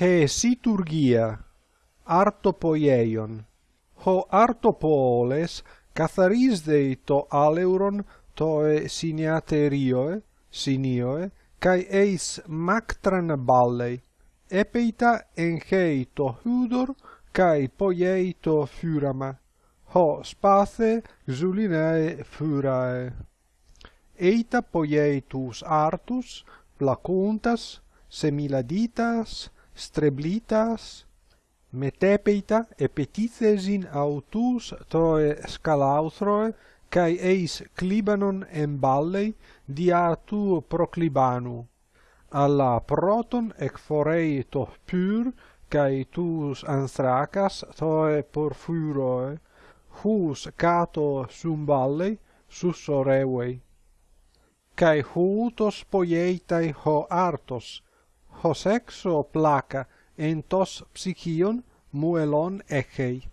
he siturgia artopoieion. Ho artopoles katharisdei to aleuron toe siniaterioe sinioe kai eis mactran ballei. Epeita enchei to hudor kai poiei to furama. Ho spathe xulinae furae. Eita poieitus artus placuntas semiladitas streblitas metepeita epetithesin autus toe scalauthroe cae eis clibanon emballei dia tu proclibanu. Alla proton ec forei to pur cae tus anthrakas toe porphyroe hus cato sum vallei susorevei cae hutos poietai ho artos hos exo placa entos psychion muelon echei.